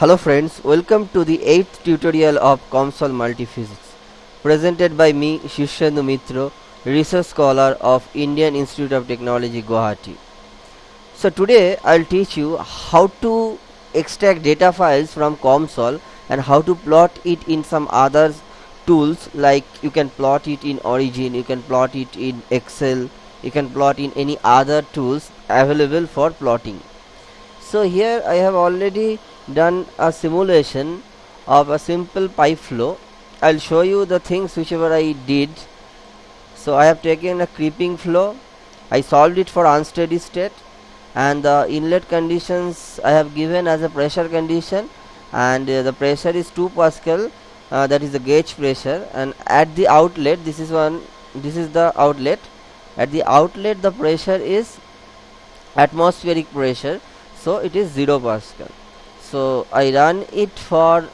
Hello friends, welcome to the 8th tutorial of COMSOL Multiphysics presented by me Shishyendu Mitro, research scholar of Indian Institute of Technology Guwahati. So today I'll teach you how to extract data files from COMSOL and how to plot it in some other tools like you can plot it in Origin, you can plot it in Excel, you can plot in any other tools available for plotting. So here I have already done a simulation of a simple pipe flow. I'll show you the things whichever I did. So I have taken a creeping flow. I solved it for unsteady state. And the inlet conditions I have given as a pressure condition. And uh, the pressure is 2 pascal uh, that is the gauge pressure. And at the outlet this is one this is the outlet. At the outlet the pressure is atmospheric pressure. So it is 0 pascal so I run it for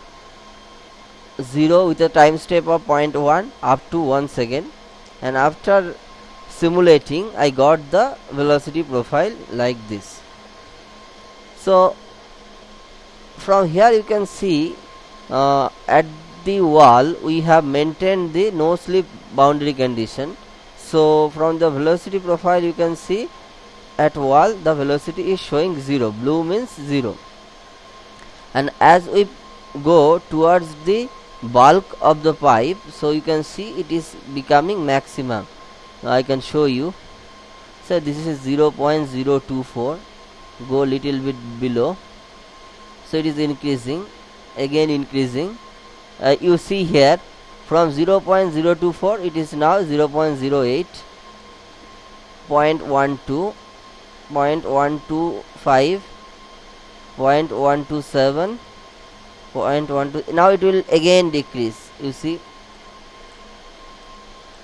0 with a time step of 0.1 up to 1 second and after simulating I got the velocity profile like this. So from here you can see uh, at the wall we have maintained the no slip boundary condition. So from the velocity profile you can see at wall the velocity is showing 0 blue means 0 and as we go towards the bulk of the pipe so you can see it is becoming maximum. I can show you. So this is 0.024 go little bit below. So it is increasing again increasing. Uh, you see here from 0.024 it is now 0.08 0.12 0.125 0.127 0.12 now it will again decrease you see.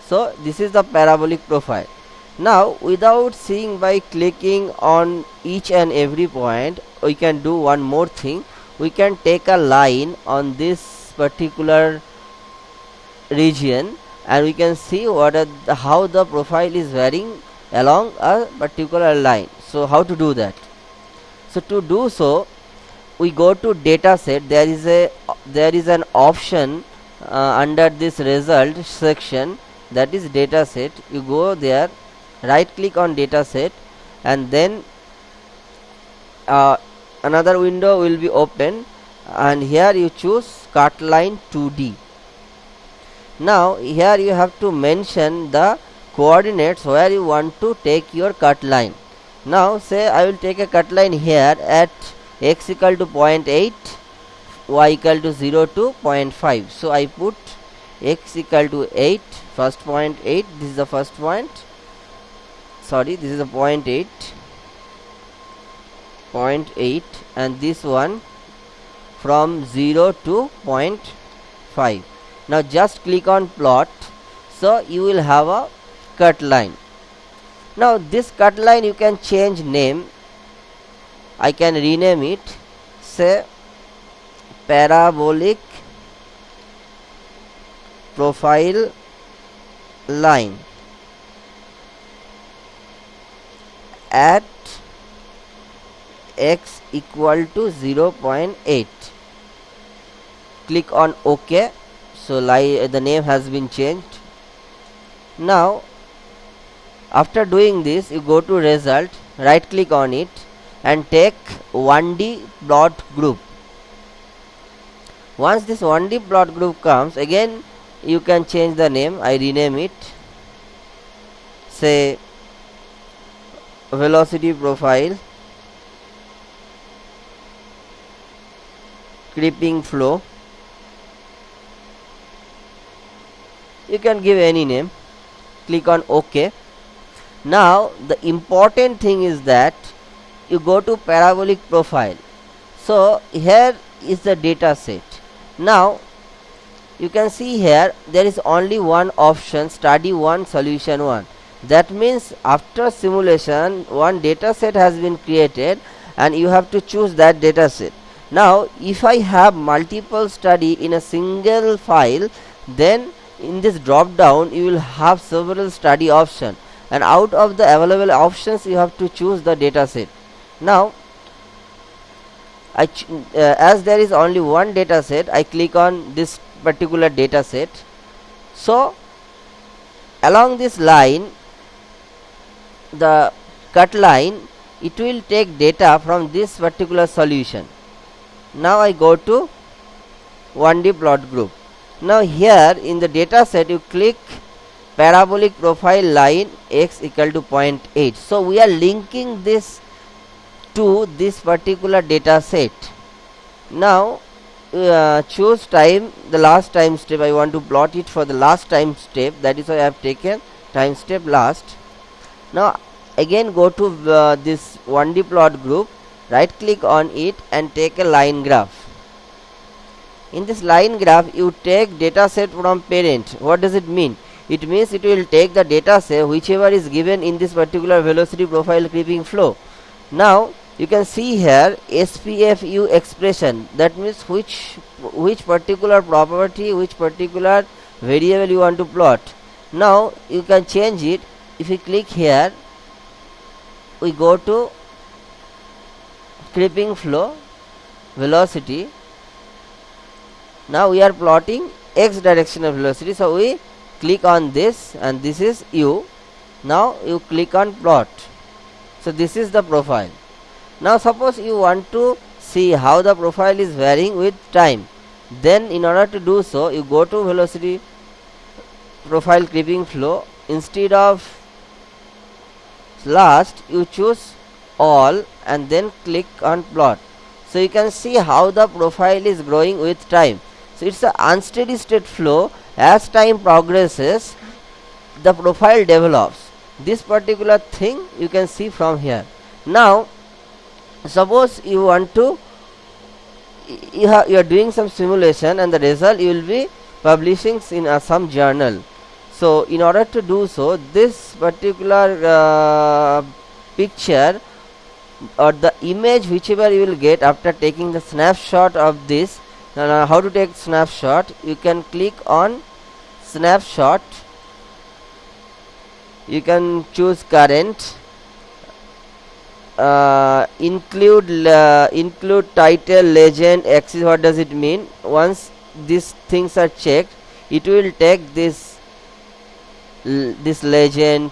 So this is the parabolic profile. Now without seeing by clicking on each and every point we can do one more thing. We can take a line on this particular region and we can see what the, how the profile is varying along a particular line. So how to do that so to do so we go to data set. There is a there is an option uh, under this result section that is data set. You go there right click on data set and then uh, another window will be open and here you choose cut line 2d now here you have to mention the coordinates where you want to take your cut line now say I will take a cut line here at x equal to 0.8 y equal to 0 to 0.5 so I put x equal to 8 first point 8 this is the first point. Sorry this is a point 8 point 8 and this one from 0 to 0.5 now just click on plot. So you will have a cut line now this cut line you can change name. I can rename it. Say parabolic profile line at x equal to 0.8 click on ok. So the name has been changed. Now after doing this you go to result right click on it and take 1d plot group. Once this 1d plot group comes again you can change the name. I rename it. Say velocity profile creeping flow. You can give any name. Click on ok now the important thing is that you go to parabolic profile. So here is the data set. Now you can see here there is only one option study 1 solution 1 that means after simulation one data set has been created and you have to choose that data set. Now if I have multiple study in a single file then in this drop down you will have several study option and out of the available options you have to choose the data set. Now I uh, as there is only one data set I click on this particular data set. So along this line the cut line it will take data from this particular solution. Now I go to 1D plot group. Now here in the data set you click parabolic profile line x equal to 0.8 so we are linking this to this particular data set. Now uh, choose time the last time step. I want to plot it for the last time step. That is why I have taken time step last. Now again go to uh, this 1d plot group. Right click on it and take a line graph. In this line graph you take data set from parent. What does it mean it means it will take the data say whichever is given in this particular velocity profile creeping flow. Now you can see here SPFU expression. That means which which particular property which particular variable you want to plot. Now you can change it. If you click here we go to creeping flow velocity. Now we are plotting x direction of velocity. So we click on this and this is you. Now you click on plot. So this is the profile. Now suppose you want to see how the profile is varying with time. Then in order to do so you go to velocity profile creeping flow. Instead of last you choose all and then click on plot. So you can see how the profile is growing with time. So it's an unsteady state flow as time progresses the profile develops. This particular thing you can see from here. Now suppose you want to you, you are doing some simulation and the result you will be publishing in uh, some journal. So in order to do so this particular uh, picture or the image whichever you will get after taking the snapshot of this now how to take snapshot? You can click on snapshot. You can choose current. Uh, include uh, include title legend axis what does it mean? Once these things are checked it will take this this legend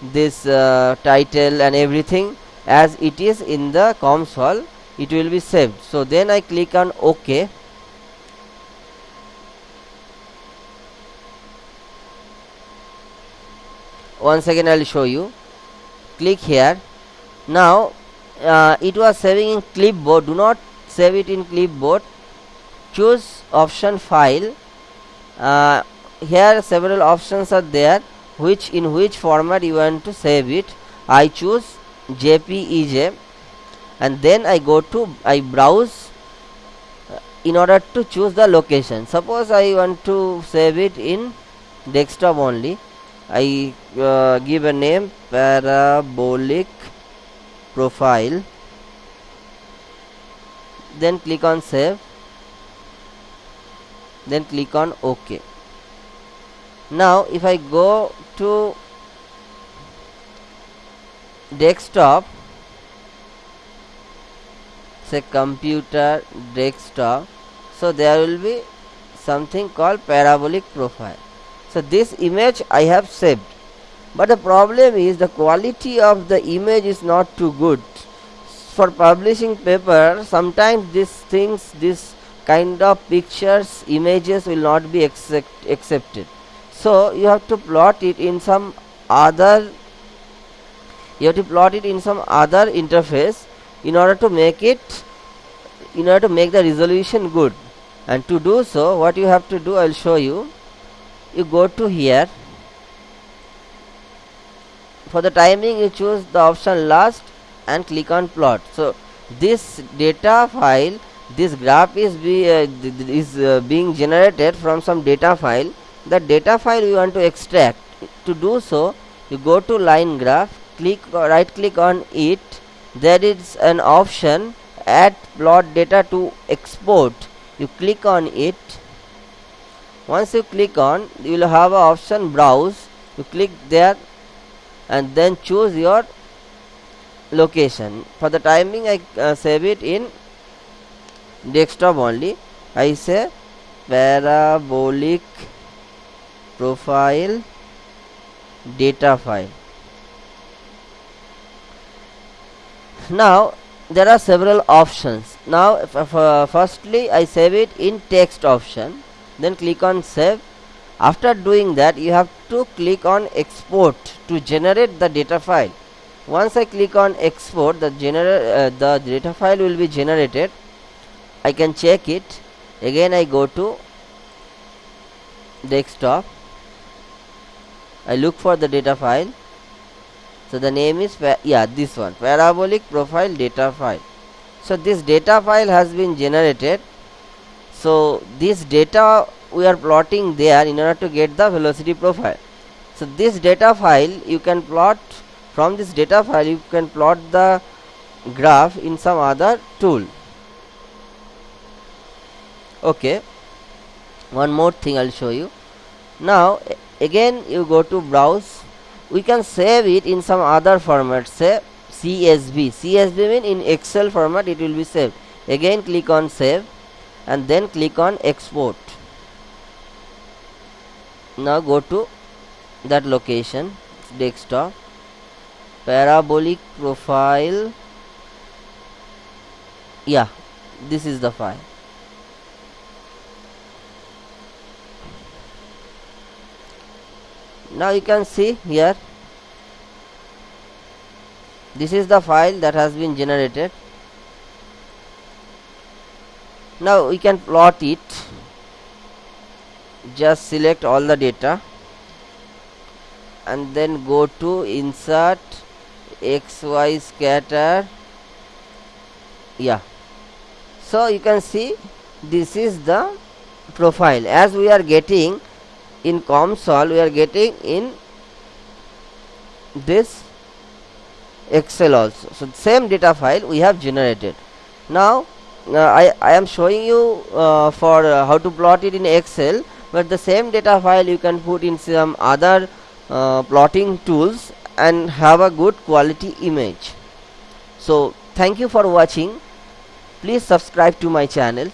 this uh, title and everything as it is in the COMSOL it will be saved. So then I click on OK. Once again I will show you. Click here. Now uh, it was saving in clipboard. Do not save it in clipboard. Choose option file. Uh, here several options are there. Which in which format you want to save it. I choose JPEG and then I go to I browse uh, in order to choose the location. Suppose I want to save it in desktop only. I uh, give a name parabolic profile. Then click on save. Then click on ok. Now if I go to desktop say computer desktop so there will be something called parabolic profile. So this image I have saved. But the problem is the quality of the image is not too good. For publishing paper sometimes these things this kind of pictures images will not be accept, accepted. So you have to plot it in some other you have to plot it in some other interface in order to make it in order to make the resolution good. And to do so what you have to do I will show you. You go to here. For the timing you choose the option last and click on plot. So this data file this graph is be uh, is uh, being generated from some data file. The data file we want to extract. To do so you go to line graph click right click on it there is an option add plot data to export. You click on it. Once you click on you will have a option browse. You click there and then choose your location. For the timing I uh, save it in desktop only. I say parabolic profile data file now there are several options. Now firstly I save it in text option then click on save. After doing that you have to click on export to generate the data file. Once I click on export the uh, the data file will be generated. I can check it. Again I go to desktop. I look for the data file so the name is yeah this one parabolic profile data file. So this data file has been generated. So this data we are plotting there in order to get the velocity profile. So this data file you can plot from this data file you can plot the graph in some other tool. Okay. One more thing I'll show you. Now again you go to browse we can save it in some other format say CSV CSV mean in Excel format it will be saved. Again click on save and then click on export. Now go to that location desktop parabolic profile. Yeah this is the file now you can see here. This is the file that has been generated. Now we can plot it. Just select all the data. And then go to insert xy scatter. Yeah. So you can see this is the profile. As we are getting in COMSOL we are getting in this excel also. So same data file we have generated. Now uh, I, I am showing you uh, for uh, how to plot it in excel but the same data file you can put in some other uh, plotting tools and have a good quality image. So thank you for watching. Please subscribe to my channel